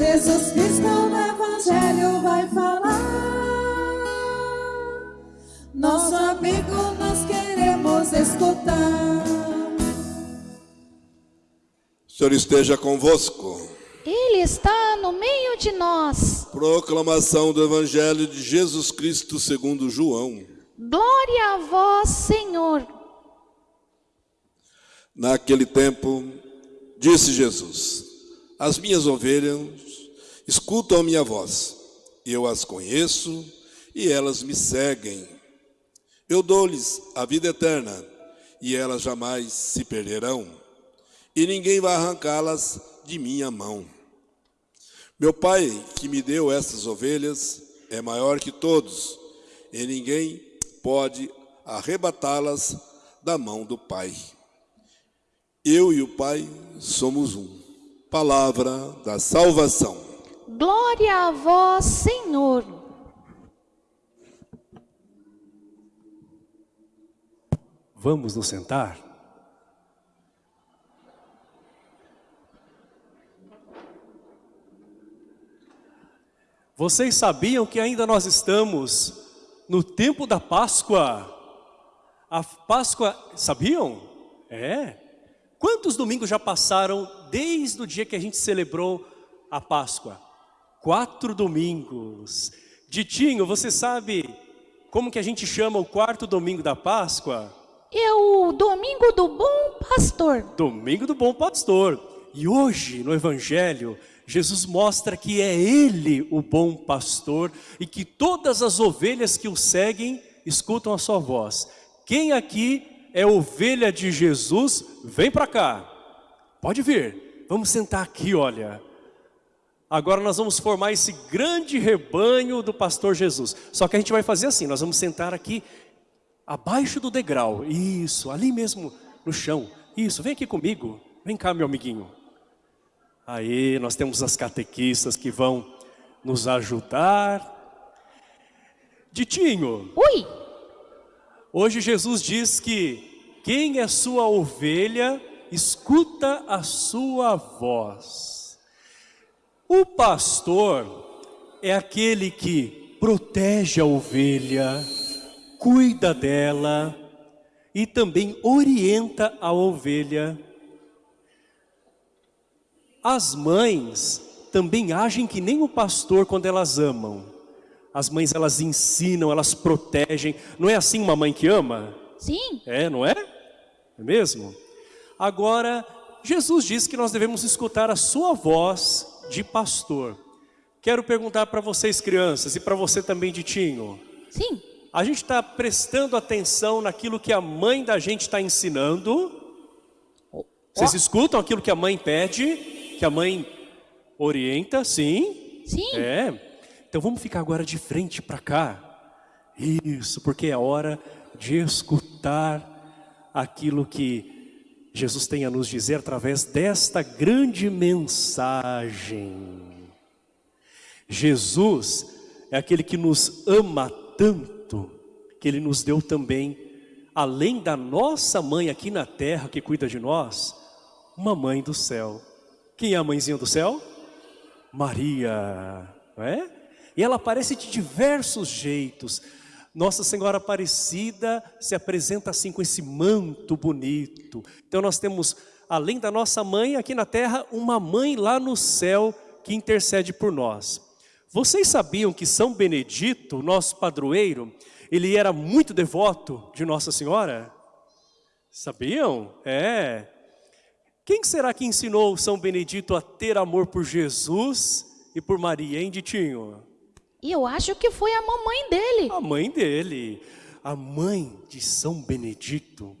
Jesus Cristo no Evangelho vai falar. Nosso amigo nós queremos escutar. O Senhor esteja convosco. Ele está no meio de nós. Proclamação do Evangelho de Jesus Cristo segundo João. Glória a vós, Senhor. Naquele tempo, disse Jesus: As minhas ovelhas escutam a minha voz. Eu as conheço e elas me seguem. Eu dou-lhes a vida eterna e elas jamais se perderão. E ninguém vai arrancá-las de minha mão. Meu Pai, que me deu estas ovelhas, é maior que todos, e ninguém pode arrebatá-las da mão do Pai. Eu e o Pai somos um. Palavra da salvação. Glória a vós, Senhor. Vamos nos sentar? Vocês sabiam que ainda nós estamos no tempo da Páscoa? A Páscoa, sabiam? É. Quantos domingos já passaram desde o dia que a gente celebrou a Páscoa? Quatro domingos. Ditinho, você sabe como que a gente chama o quarto domingo da Páscoa? É o domingo do bom pastor. Domingo do Bom Pastor. E hoje, no Evangelho, Jesus mostra que é Ele o bom pastor e que todas as ovelhas que o seguem escutam a sua voz. Quem aqui é ovelha de Jesus, vem para cá. Pode vir. Vamos sentar aqui, olha. Agora nós vamos formar esse grande rebanho do pastor Jesus. Só que a gente vai fazer assim, nós vamos sentar aqui abaixo do degrau. Isso, ali mesmo no chão. Isso, vem aqui comigo. Vem cá, meu amiguinho. Aí nós temos as catequistas que vão nos ajudar. Ditinho, Ui, hoje Jesus diz que quem é sua ovelha, escuta a sua voz. O pastor é aquele que protege a ovelha, cuida dela e também orienta a ovelha. As mães também agem que nem o pastor quando elas amam. As mães elas ensinam, elas protegem. Não é assim uma mãe que ama? sim. É, não é? É mesmo? Agora, Jesus diz que nós devemos escutar a sua voz de pastor. Quero perguntar para vocês crianças e para você também Ditinho. Sim. A gente está prestando atenção naquilo que a mãe da gente está ensinando. Vocês escutam aquilo que a mãe pede, que a mãe orienta, sim? Sim. É. Então vamos ficar agora de frente para cá. Isso, porque é hora de escutar aquilo que Jesus tem a nos dizer através desta grande mensagem. Jesus é aquele que nos ama tanto, que Ele nos deu também, além da nossa mãe aqui na terra que cuida de nós, uma mãe do céu. Quem é a mãezinha do céu? Maria, não é? E ela aparece de diversos jeitos. Nossa Senhora Aparecida se apresenta assim com esse manto bonito. Então nós temos, além da nossa mãe aqui na terra, uma mãe lá no céu que intercede por nós. Vocês sabiam que São Benedito, nosso padroeiro, ele era muito devoto de Nossa Senhora? Sabiam? É. Quem será que ensinou São Benedito a ter amor por Jesus e por Maria, hein, Ditinho? E eu acho que foi a mamãe dele. A mãe dele, a mãe de São Benedito,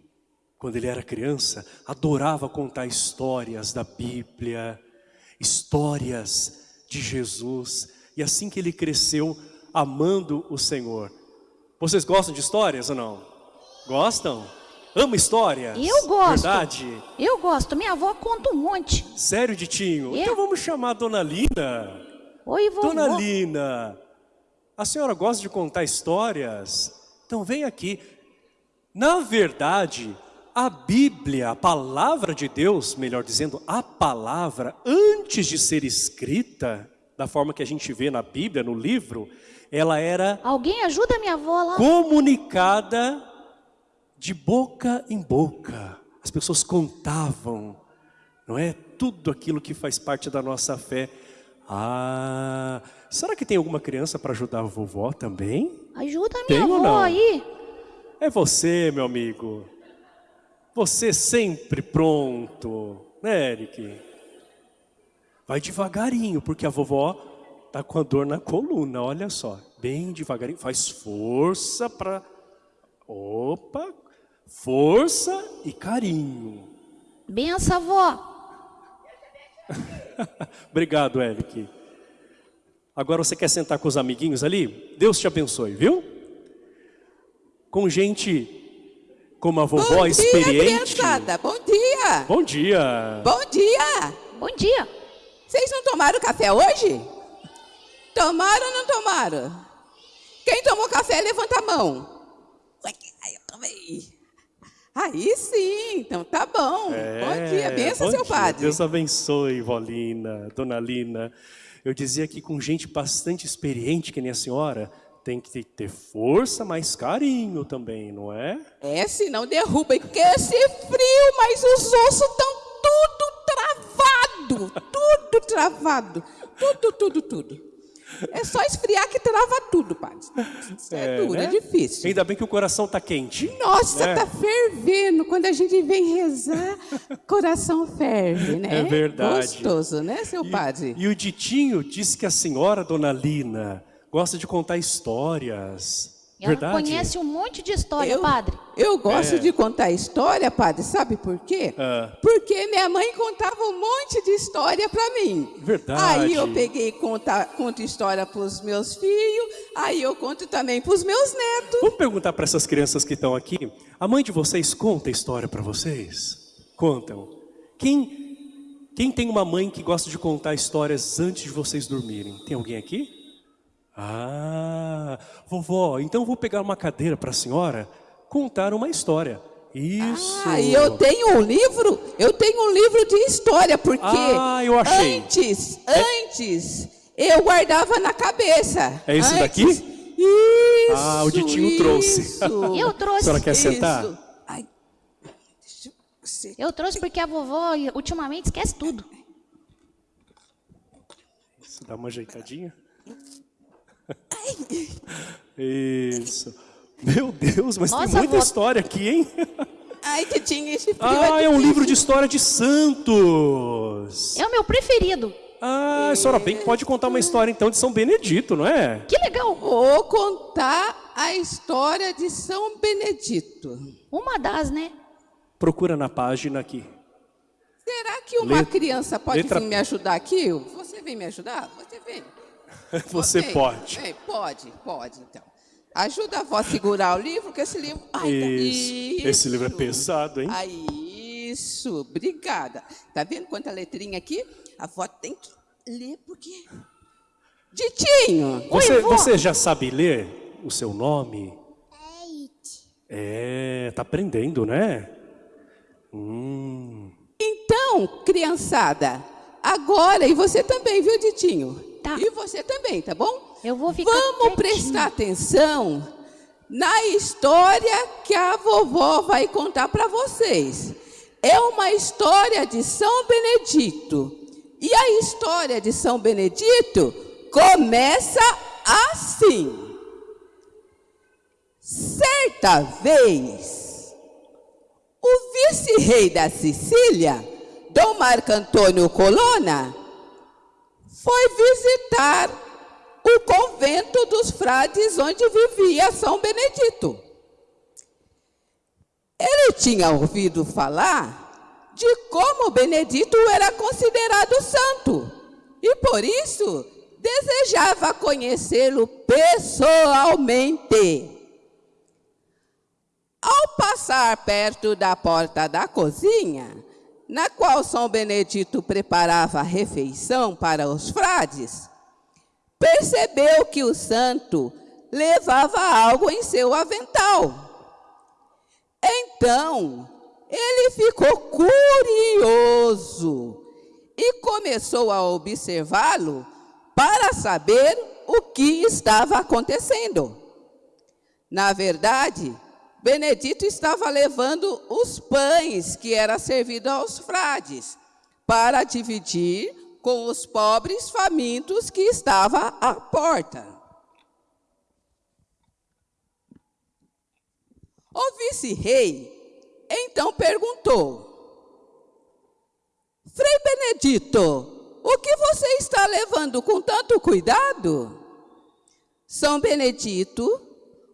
quando ele era criança, adorava contar histórias da Bíblia, histórias de Jesus. E assim que ele cresceu, amando o Senhor. Vocês gostam de histórias ou não? Gostam? Ama histórias? Eu gosto. Verdade? Eu gosto. Minha avó conta um monte. Sério, Ditinho? É. Então vamos chamar a Dona Lina. Oi, vovó. Dona Lina, a senhora gosta de contar histórias? Então vem aqui. Na verdade, a Bíblia, a palavra de Deus, melhor dizendo, a palavra, antes de ser escrita, da forma que a gente vê na Bíblia, no livro, ela era Alguém ajuda minha avó lá? comunicada de boca em boca. As pessoas contavam, não é? Tudo aquilo que faz parte da nossa fé. Ah, será que tem alguma criança para ajudar a vovó também? Ajuda minha Tem avó aí. É você, meu amigo. Você sempre pronto, né, Eric? Vai devagarinho, porque a vovó tá com a dor na coluna, olha só. Bem devagarinho, faz força para Opa! Força e carinho. Benção, avó. Obrigado, Eric. Agora você quer sentar com os amiguinhos ali? Deus te abençoe, viu? Com gente como a vovó Bom experiente. dia, criançada. Bom dia. Bom dia. Bom dia. Bom dia. Vocês não tomaram café hoje? Tomaram ou não tomaram? Quem tomou café, levanta a mão. Ué, Ai, eu tomei. Aí sim, então tá bom. bom dia, benção, É, bom seu dia. padre. Deus abençoe, vó Lina, dona Lina. Eu dizia que com gente bastante experiente, que nem a senhora, tem que ter força, mas carinho também, não é? É, senão derruba. E que esse frio, mas os ossos estão tudo travado. Tudo travado. Tudo, tudo, tudo. É só esfriar que trava tudo, padre. Isso é, duro, né? é difícil. Ainda bem que o coração tá quente. Nossa, né? tá fervendo. Quando a gente vem rezar, coração ferve, né? É verdade. Gostoso, né, seu padre? E o Ditinho disse que a senhora, dona Lina, gosta de contar histórias. Ela Verdade? conhece um monte de história, Eu, padre. eu gosto É. de contar história, padre, sabe por quê? Ah. Porque minha mãe contava um monte de história para mim. Verdade. Aí eu peguei e conta, conto história para os meus filhos, aí eu conto também para os meus netos. Vamos perguntar para essas crianças que estão aqui. A mãe de vocês conta história para vocês? Contam. Quem, quem tem uma mãe que gosta de contar histórias antes de vocês dormirem? Tem alguém aqui? Ah, vovó, então eu vou pegar uma cadeira para a senhora contar uma história. Isso. Ah, e eu tenho um livro, eu tenho um livro de história, porque Ah, eu achei. antes, antes, eu guardava na cabeça. É esse Antes- daqui? Isso, Ah, o Ditinho trouxe. isso. Eu A trouxe. senhora quer sentar? Ai, deixa eu- Eu trouxe porque a vovó ultimamente esquece tudo. Isso, dá uma ajeitadinha. Isso. Meu Deus, mas tem Nossa, muita vó. história aqui, hein? Ai, que tinha esse. Ah, é um livro de história de santos. É o meu preferido. Ah, a senhora bem que pode contar uma história então de São Benedito, não é? Que legal. Vou contar a história de São Benedito. Uma das, né? Procura na página aqui. Será que uma Letra- criança pode letra- vir me ajudar aqui? Você vem me ajudar? Você vem. Você pode. pode, pode, então. Ajuda a avó a segurar o livro, que esse livro... Ai, tá- Isso. Esse livro é isso. pesado, hein? Isso, obrigada. Tá vendo quanta letrinha aqui? A avó tem que ler, porque... Ditinho! Você, vó. você já sabe ler o seu nome? É, tá aprendendo, né? Hum, Então, criançada, agora, e você também, viu, Ditinho? Tá. E você também, tá bom? Eu vou ficar Vamos quietinho. prestar atenção na história que a vovó vai contar para vocês. É uma história de São Benedito. E a história de São Benedito começa assim. Certa vez, o vice-rei da Sicília, Dom Marco Antônio Colonna, foi visitar o convento dos frades onde vivia São Benedito. Ele tinha ouvido falar de como Benedito era considerado santo e por isso desejava conhecê-lo pessoalmente. Ao passar perto da porta da cozinha, na qual São Benedito preparava a refeição para os frades, percebeu que o santo levava algo em seu avental. Então, ele ficou curioso e começou a observá-lo para saber o que estava acontecendo. Na verdade, Benedito estava levando os pães que era servido aos frades para dividir com os pobres famintos que estavam à porta. O vice-rei então perguntou: Frei Benedito, o que você está levando com tanto cuidado? São Benedito,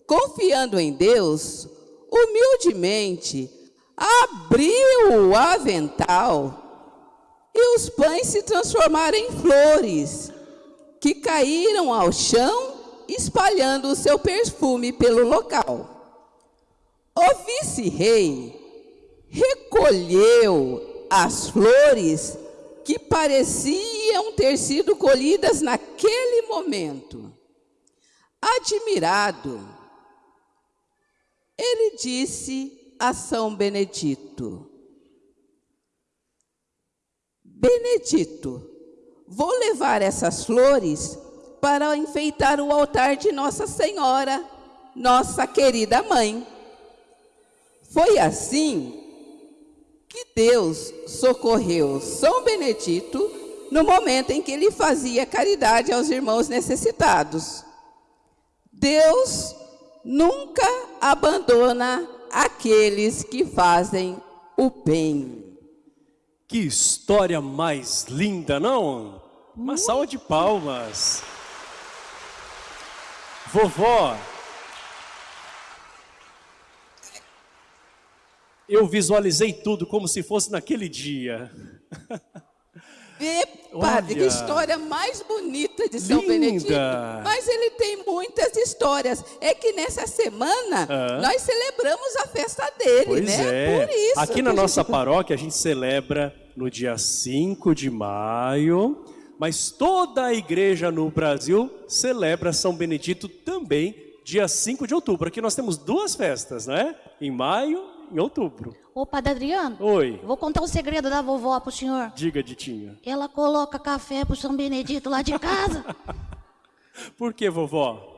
confiando em Deus, humildemente abriu o avental e os pães se transformaram em flores que caíram ao chão, espalhando o seu perfume pelo local. O vice-rei recolheu as flores que pareciam ter sido colhidas naquele momento. Admirado, ele disse a São Benedito: Benedito, vou levar essas flores para enfeitar o altar de Nossa Senhora, nossa querida mãe. Foi assim que Deus socorreu São Benedito no momento em que ele fazia caridade aos irmãos necessitados. Deus nunca abandona aqueles que fazem o bem. Que história mais linda, não? Uma salva de palmas. Vovó, eu visualizei tudo como se fosse naquele dia. Padre, que história mais bonita de São Linda. Benedito. Mas ele tem muitas histórias. É que nessa semana Ah. nós celebramos a festa dele, Pois né? é. Por isso. Aqui na nossa paróquia a gente celebra no dia 5 de maio, mas toda a igreja no Brasil celebra São Benedito também dia 5 de outubro. Aqui nós temos duas festas, né? Em maio em outubro. Ô, Padre Adriano, Oi, vou contar um segredo da vovó pro senhor. diga, Ditinha. Ela coloca café pro São Benedito lá de casa. Por que, vovó?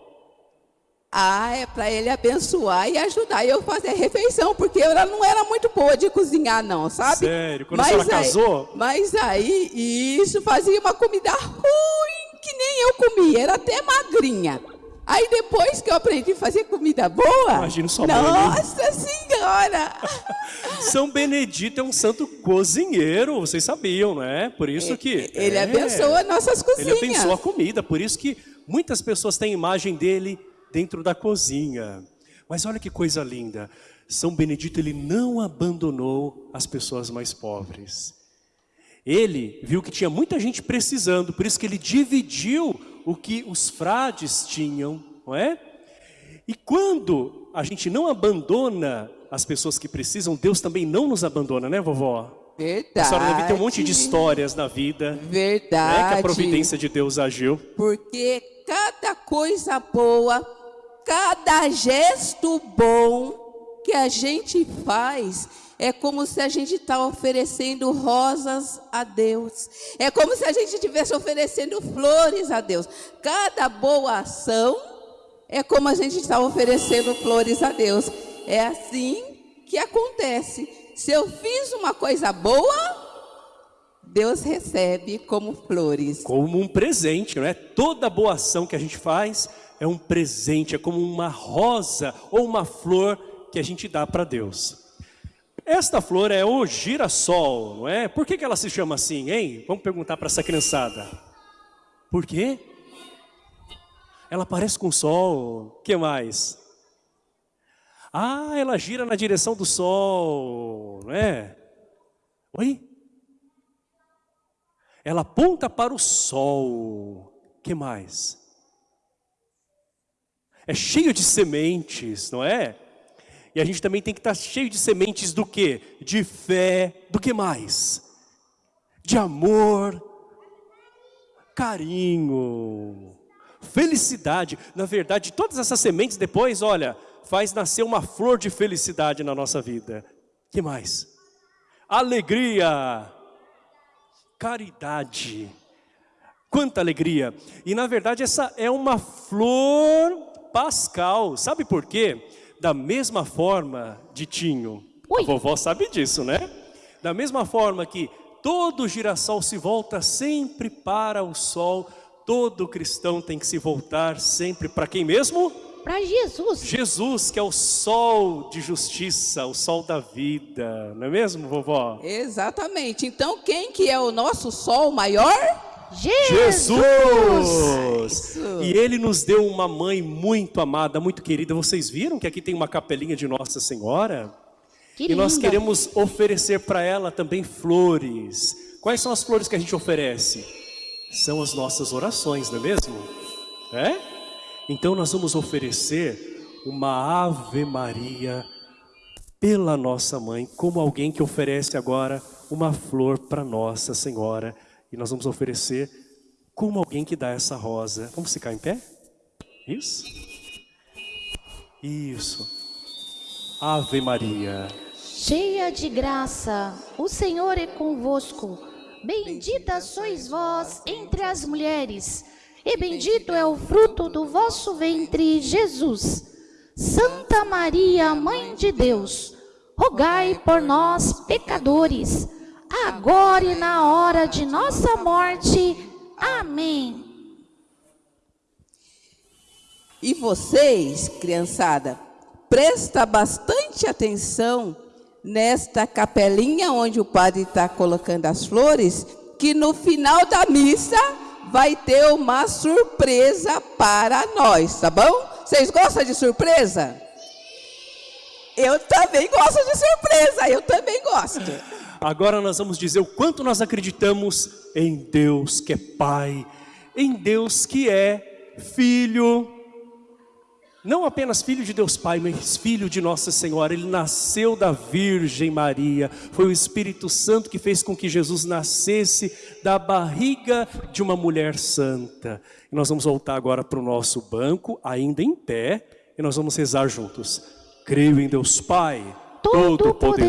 Ah, é para ele abençoar e ajudar eu a fazer a refeição, porque ela não era muito boa de cozinhar, não, sabe? Sério? Quando a senhora aí, casou? Mas aí, isso fazia uma comida ruim, que nem eu comia, era até magrinha. Aí depois que eu aprendi a fazer comida boa, Imagino sua mãe, né? nossa senhora! São Benedito é um santo cozinheiro, vocês sabiam, né? Por isso que... Ele é. abençoa nossas Ele cozinhas. abençoa a comida, por isso que muitas pessoas têm imagem dele dentro da cozinha. Mas olha que coisa linda. São Benedito ele não abandonou as pessoas mais pobres. Ele viu que tinha muita gente precisando, por isso que ele dividiu o que os frades tinham, não é? E quando a gente não abandona as pessoas que precisam, Deus também não nos abandona, né, vovó? Verdade. A senhora deve ter um monte de histórias na vida, né, Verdade. que a providência de Deus agiu. Porque cada coisa boa, cada gesto bom que a gente faz, é como se a gente está oferecendo rosas a Deus. É como se a gente estivesse oferecendo flores a Deus. Cada boa ação é como a gente está oferecendo flores a Deus. É assim que acontece. Se eu fiz uma coisa boa, Deus recebe como flores. Como um presente, não é? Toda boa ação que a gente faz é um presente, é como uma rosa ou uma flor que a gente dá para Deus. Esta flor é o girassol, não é? Por que, que ela se chama assim, hein? Vamos perguntar para essa criançada. Por quê? Ela parece com o sol. O que mais? Ah, ela gira na direção do sol, não é? Oi? Ela aponta para o sol. O que mais? É cheio de sementes, não é? E a gente também tem que estar cheio de sementes do quê? De fé, do que mais? De amor, carinho, felicidade. Na verdade, todas essas sementes depois, olha, faz nascer uma flor de felicidade na nossa vida. Que mais? Alegria, caridade. Quanta alegria! E na verdade essa é uma flor pascal. Sabe por quê? Da mesma forma, Ditinho, Ui. a vovó sabe disso, né? Da mesma forma que todo girassol se volta sempre para o sol, todo cristão tem que se voltar sempre para quem mesmo? Pra Jesus. Jesus, que é o sol de justiça, o sol da vida, não é mesmo, vovó? Exatamente. Então, quem que é o nosso sol maior? Jesus. Jesus! E Ele nos deu uma mãe muito amada, muito querida. Vocês viram que aqui tem uma capelinha de Nossa Senhora? Que e nós linda. queremos oferecer para ela também flores. Quais são as flores que a gente oferece? São as nossas orações, não é mesmo? É? Então nós vamos oferecer uma Ave Maria pela nossa mãe, como alguém que oferece agora uma flor para Nossa Senhora. E nós vamos oferecer como alguém que dá essa rosa. Vamos ficar em pé? Isso? Isso. Ave Maria. Cheia de graça, o Senhor é convosco. Bendita sois vós entre as mulheres, e bendito é o fruto do vosso ventre, Jesus. Santa Maria, Mãe de Deus, rogai por nós, pecadores, agora e na hora de nossa morte. Amém. E vocês, criançada, presta bastante atenção nesta capelinha onde o padre está colocando as flores, que no final da missa vai ter uma surpresa para nós, tá bom? Vocês gostam de surpresa? Eu também gosto de surpresa, eu também gosto. Agora nós vamos dizer o quanto nós acreditamos em Deus que é Pai, em Deus que é Filho, não apenas Filho de Deus Pai, mas Filho de Nossa Senhora. Ele nasceu da Virgem Maria, foi o Espírito Santo que fez com que Jesus nascesse da barriga de uma mulher santa. E nós vamos voltar agora para o nosso banco, ainda em pé, e nós vamos rezar juntos. Creio em Deus Pai, Todo-Poderoso.